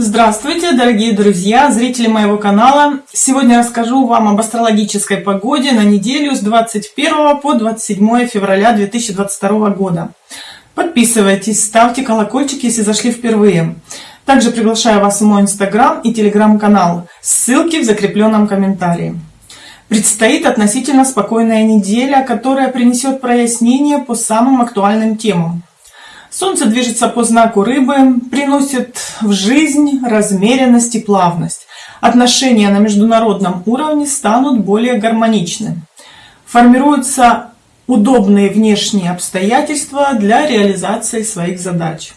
Здравствуйте, дорогие друзья, зрители моего канала! Сегодня расскажу вам об астрологической погоде на неделю с 21 по 27 февраля 2022 года. Подписывайтесь, ставьте колокольчик, если зашли впервые. Также приглашаю вас в мой инстаграм и телеграм-канал. Ссылки в закрепленном комментарии. Предстоит относительно спокойная неделя, которая принесет прояснение по самым актуальным темам. Солнце движется по знаку рыбы, приносит в жизнь размеренность и плавность. Отношения на международном уровне станут более гармоничны. Формируются удобные внешние обстоятельства для реализации своих задач.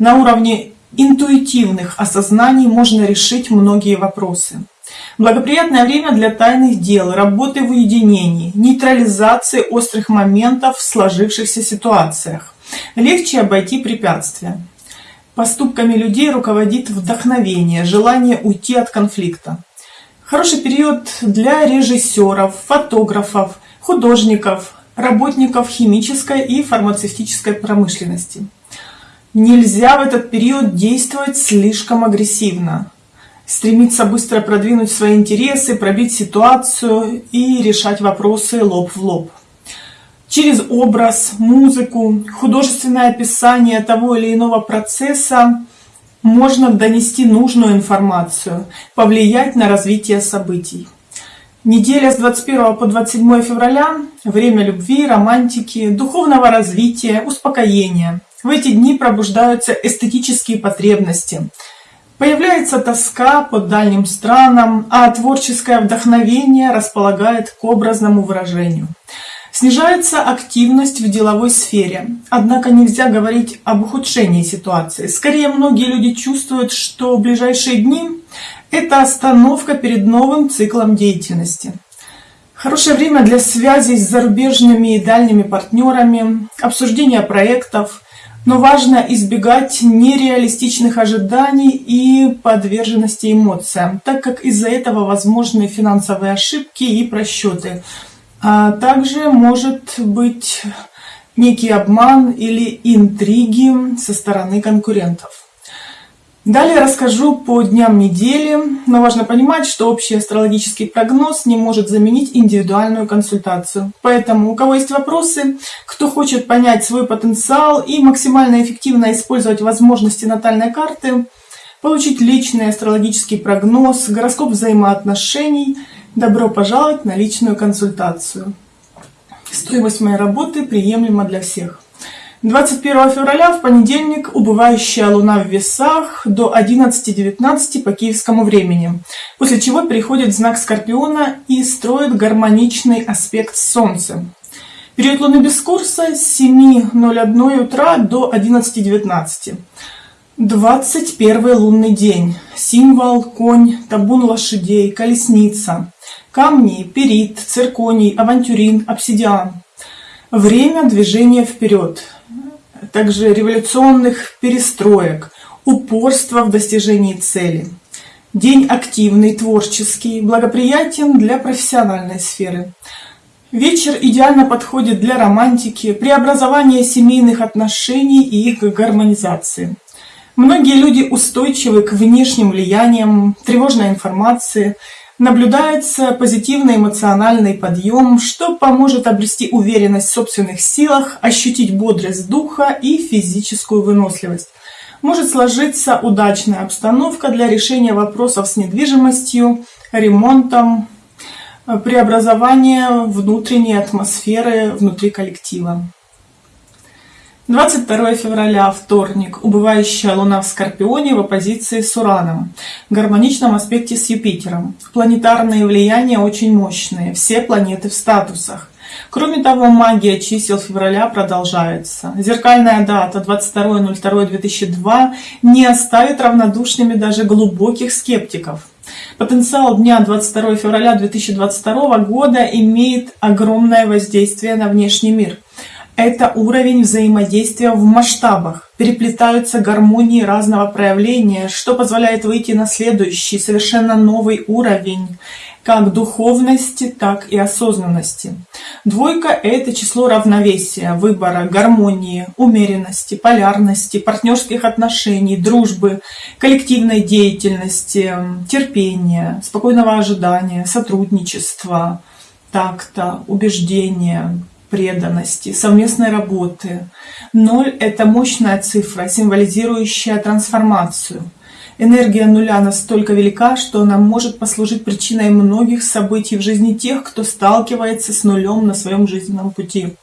На уровне интуитивных осознаний можно решить многие вопросы. Благоприятное время для тайных дел, работы в уединении, нейтрализации острых моментов в сложившихся ситуациях. Легче обойти препятствия. Поступками людей руководит вдохновение, желание уйти от конфликта. Хороший период для режиссеров, фотографов, художников, работников химической и фармацевтической промышленности. Нельзя в этот период действовать слишком агрессивно. Стремиться быстро продвинуть свои интересы, пробить ситуацию и решать вопросы лоб в лоб через образ, музыку, художественное описание того или иного процесса можно донести нужную информацию, повлиять на развитие событий. Неделя с 21 по 27 февраля – время любви, романтики, духовного развития, успокоения. В эти дни пробуждаются эстетические потребности. Появляется тоска по дальним странам, а творческое вдохновение располагает к образному выражению – Снижается активность в деловой сфере. Однако нельзя говорить об ухудшении ситуации. Скорее, многие люди чувствуют, что в ближайшие дни это остановка перед новым циклом деятельности. Хорошее время для связи с зарубежными и дальними партнерами, обсуждения проектов, но важно избегать нереалистичных ожиданий и подверженности эмоциям, так как из-за этого возможны финансовые ошибки и просчеты – а также может быть некий обман или интриги со стороны конкурентов. Далее расскажу по дням недели, но важно понимать, что общий астрологический прогноз не может заменить индивидуальную консультацию. Поэтому у кого есть вопросы, кто хочет понять свой потенциал и максимально эффективно использовать возможности натальной карты, получить личный астрологический прогноз, гороскоп взаимоотношений – Добро пожаловать на личную консультацию. Стоимость моей работы приемлема для всех. 21 февраля в понедельник убывающая луна в весах до 11.19 по киевскому времени, после чего переходит знак Скорпиона и строит гармоничный аспект с Солнцем. Период луны без курса с 7.01 утра до 11.19. 21 лунный день. Символ, конь, табун лошадей, колесница. Камни, перит, цирконий, авантюрин, обсидиан. Время движения вперед. Также революционных перестроек, упорство в достижении цели. День активный, творческий, благоприятен для профессиональной сферы. Вечер идеально подходит для романтики, преобразования семейных отношений и их гармонизации. Многие люди устойчивы к внешним влияниям, тревожной информации – Наблюдается позитивный эмоциональный подъем, что поможет обрести уверенность в собственных силах, ощутить бодрость духа и физическую выносливость. Может сложиться удачная обстановка для решения вопросов с недвижимостью, ремонтом, преобразования внутренней атмосферы внутри коллектива. 22 февраля, вторник, убывающая Луна в Скорпионе в оппозиции с Ураном, в гармоничном аспекте с Юпитером. Планетарные влияния очень мощные, все планеты в статусах. Кроме того, магия чисел февраля продолжается. Зеркальная дата 22.02.2002 не оставит равнодушными даже глубоких скептиков. Потенциал дня 22 февраля 2022 года имеет огромное воздействие на внешний мир – это уровень взаимодействия в масштабах. Переплетаются гармонии разного проявления, что позволяет выйти на следующий, совершенно новый уровень. как духовности, так и осознанности. Двойка – это число равновесия, выбора, гармонии, умеренности, полярности, партнерских отношений, дружбы, коллективной деятельности, терпения, спокойного ожидания, сотрудничества, такта, убеждения, преданности, совместной работы. Ноль – это мощная цифра, символизирующая трансформацию – Энергия нуля настолько велика, что она может послужить причиной многих событий в жизни тех, кто сталкивается с нулем на своем жизненном пути.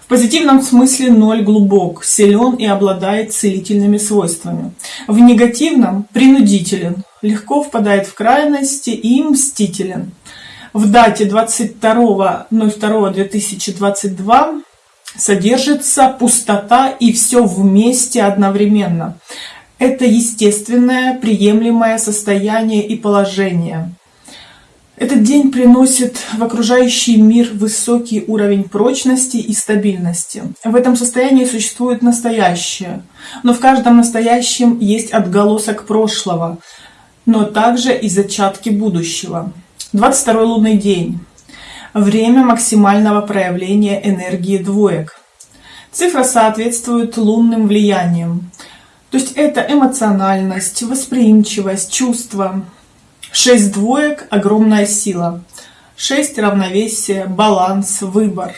В позитивном смысле ноль глубок, силен и обладает целительными свойствами. В негативном – принудителен, легко впадает в крайности и мстителен. В дате 22.02.2022 содержится пустота и все вместе одновременно. Это естественное, приемлемое состояние и положение. Этот день приносит в окружающий мир высокий уровень прочности и стабильности. В этом состоянии существует настоящее, но в каждом настоящем есть отголосок прошлого, но также и зачатки будущего. 22 лунный день. Время максимального проявления энергии двоек. Цифра соответствует лунным влияниям. То есть это эмоциональность, восприимчивость, чувства. Шесть двоек – огромная сила. Шесть – равновесие, баланс, выбор.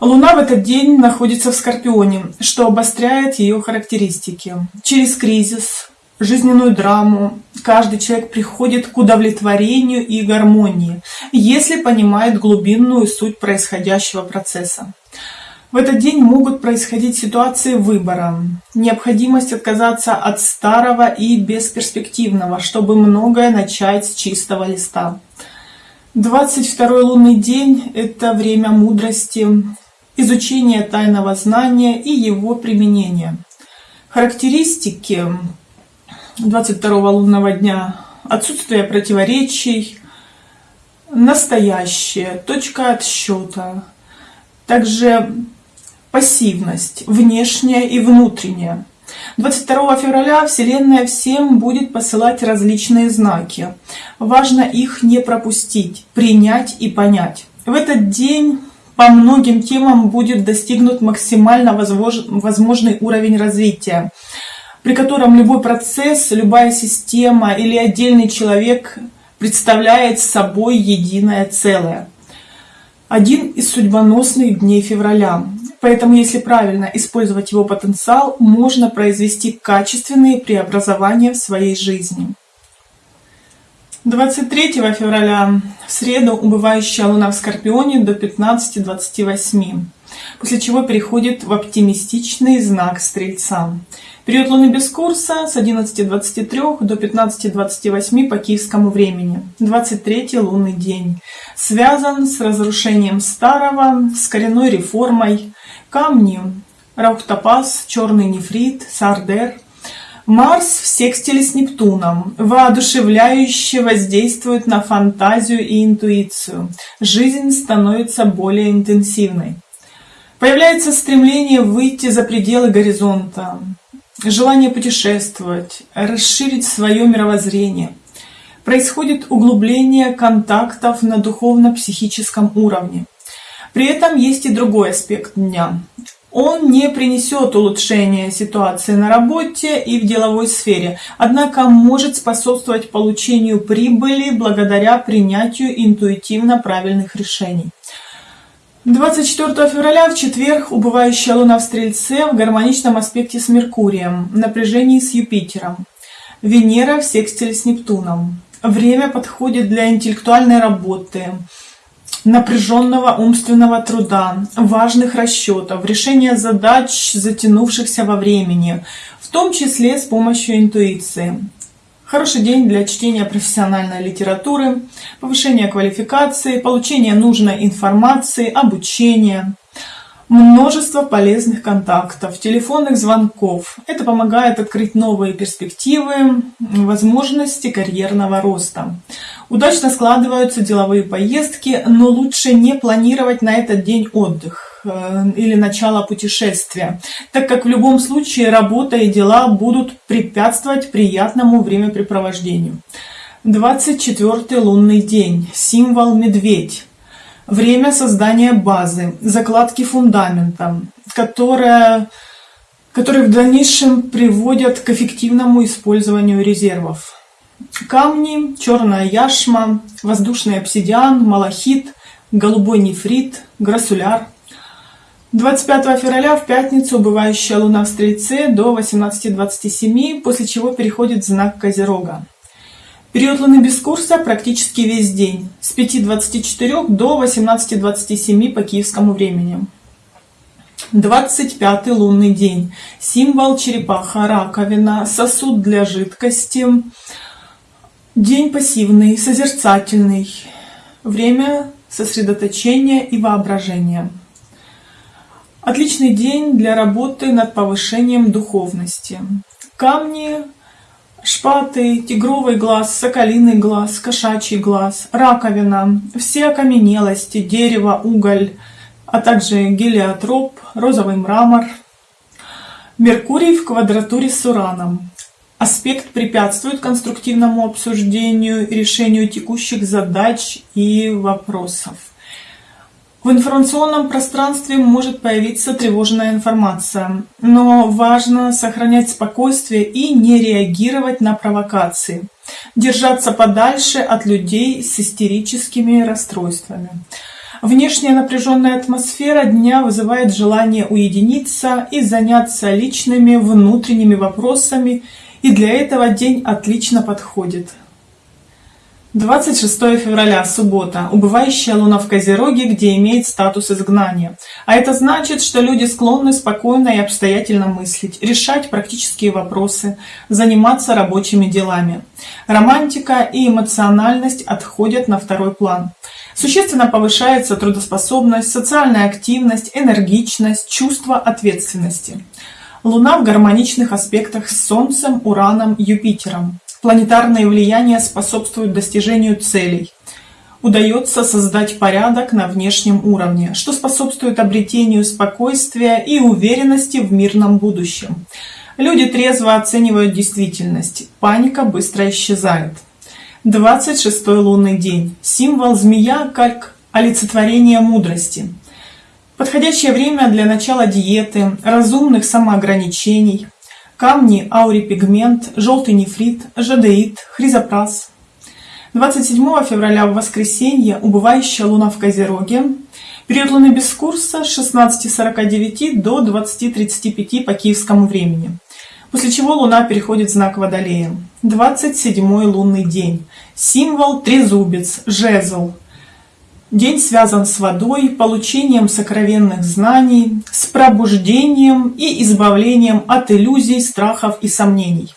Луна в этот день находится в Скорпионе, что обостряет ее характеристики. Через кризис, жизненную драму каждый человек приходит к удовлетворению и гармонии, если понимает глубинную суть происходящего процесса. В этот день могут происходить ситуации выбора, необходимость отказаться от старого и бесперспективного, чтобы многое начать с чистого листа. 22 лунный день – это время мудрости, изучения тайного знания и его применения. Характеристики 22 лунного дня – отсутствие противоречий, настоящее, точка отсчета, также пассивность, внешняя и внутренняя. 22 февраля Вселенная всем будет посылать различные знаки. Важно их не пропустить, принять и понять. В этот день по многим темам будет достигнут максимально возможный уровень развития, при котором любой процесс, любая система или отдельный человек представляет собой единое целое. Один из судьбоносных дней февраля. Поэтому, если правильно использовать его потенциал, можно произвести качественные преобразования в своей жизни. 23 февраля в среду убывающая луна в Скорпионе до 15-28, после чего переходит в оптимистичный знак Стрельца. Период луны без курса с 11.23 до 15.28 по киевскому времени. 23 лунный день. Связан с разрушением старого, с коренной реформой, Камни. Раухтопаз, черный нефрит, сардер. Марс в секстиле с Нептуном, воодушевляюще воздействует на фантазию и интуицию. Жизнь становится более интенсивной. Появляется стремление выйти за пределы горизонта, желание путешествовать, расширить свое мировоззрение. Происходит углубление контактов на духовно-психическом уровне. При этом есть и другой аспект дня. Он не принесет улучшения ситуации на работе и в деловой сфере, однако может способствовать получению прибыли благодаря принятию интуитивно правильных решений. 24 февраля в четверг убывающая Луна в Стрельце в гармоничном аспекте с Меркурием, напряжении с Юпитером. Венера в секстиле с Нептуном. Время подходит для интеллектуальной работы, напряженного умственного труда, важных расчетов, решения задач, затянувшихся во времени, в том числе с помощью интуиции. Хороший день для чтения профессиональной литературы, повышения квалификации, получения нужной информации, обучения множество полезных контактов, телефонных звонков. Это помогает открыть новые перспективы, возможности карьерного роста. Удачно складываются деловые поездки, но лучше не планировать на этот день отдых или начало путешествия, так как в любом случае работа и дела будут препятствовать приятному времяпрепровождению. 24 лунный день, символ медведь. Время создания базы, закладки фундамента, которая, которые в дальнейшем приводят к эффективному использованию резервов. Камни, черная яшма, воздушный обсидиан, малахит, голубой нефрит, грассуляр. 25 февраля в пятницу убывающая луна в Стрельце до 18.27, после чего переходит в знак Козерога. Период луны без курса практически весь день, с 5.24 до 18.27 по киевскому времени. 25 лунный день. Символ черепаха, раковина, сосуд для жидкости. День пассивный, созерцательный. Время сосредоточения и воображения. Отличный день для работы над повышением духовности. Камни, шпаты, тигровый глаз, соколиный глаз, кошачий глаз, раковина, все окаменелости, дерево, уголь, а также гелиотроп, розовый мрамор. Меркурий в квадратуре с Ураном. Аспект препятствует конструктивному обсуждению и решению текущих задач и вопросов. В информационном пространстве может появиться тревожная информация, но важно сохранять спокойствие и не реагировать на провокации. Держаться подальше от людей с истерическими расстройствами. Внешняя напряженная атмосфера дня вызывает желание уединиться и заняться личными внутренними вопросами, и для этого день отлично подходит. 26 февраля, суббота. Убывающая луна в Козероге, где имеет статус изгнания. А это значит, что люди склонны спокойно и обстоятельно мыслить, решать практические вопросы, заниматься рабочими делами. Романтика и эмоциональность отходят на второй план. Существенно повышается трудоспособность, социальная активность, энергичность, чувство ответственности. Луна в гармоничных аспектах с Солнцем, Ураном, Юпитером. Планетарные влияния способствуют достижению целей. Удается создать порядок на внешнем уровне, что способствует обретению спокойствия и уверенности в мирном будущем. Люди трезво оценивают действительность, паника быстро исчезает. 26 лунный день. Символ змея как олицетворение мудрости. Подходящее время для начала диеты, разумных самоограничений, камни, аурипигмент, желтый нефрит, жадеит, хризопрас. 27 февраля в воскресенье убывающая луна в Козероге. Период луны без курса с 16.49 до 20.35 по киевскому времени. После чего луна переходит в знак Водолея. 27 лунный день. Символ трезубец, жезл, День связан с водой, получением сокровенных знаний, с пробуждением и избавлением от иллюзий, страхов и сомнений.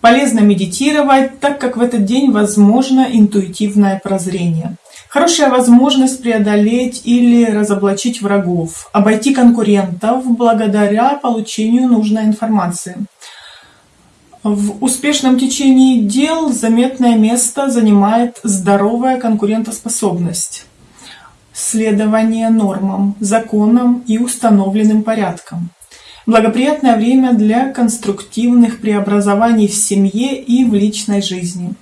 Полезно медитировать, так как в этот день возможно интуитивное прозрение. Хорошая возможность преодолеть или разоблачить врагов, обойти конкурентов благодаря получению нужной информации. В успешном течении дел заметное место занимает здоровая конкурентоспособность следование нормам, законам и установленным порядкам. Благоприятное время для конструктивных преобразований в семье и в личной жизни.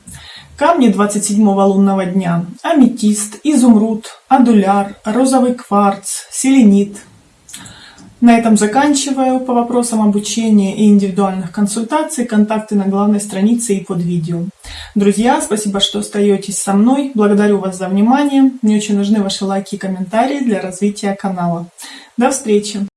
Камни 27-го лунного дня. Аметист, изумруд, адуляр, розовый кварц, селенит – на этом заканчиваю. По вопросам обучения и индивидуальных консультаций контакты на главной странице и под видео. Друзья, спасибо, что остаетесь со мной. Благодарю вас за внимание. Мне очень нужны ваши лайки и комментарии для развития канала. До встречи!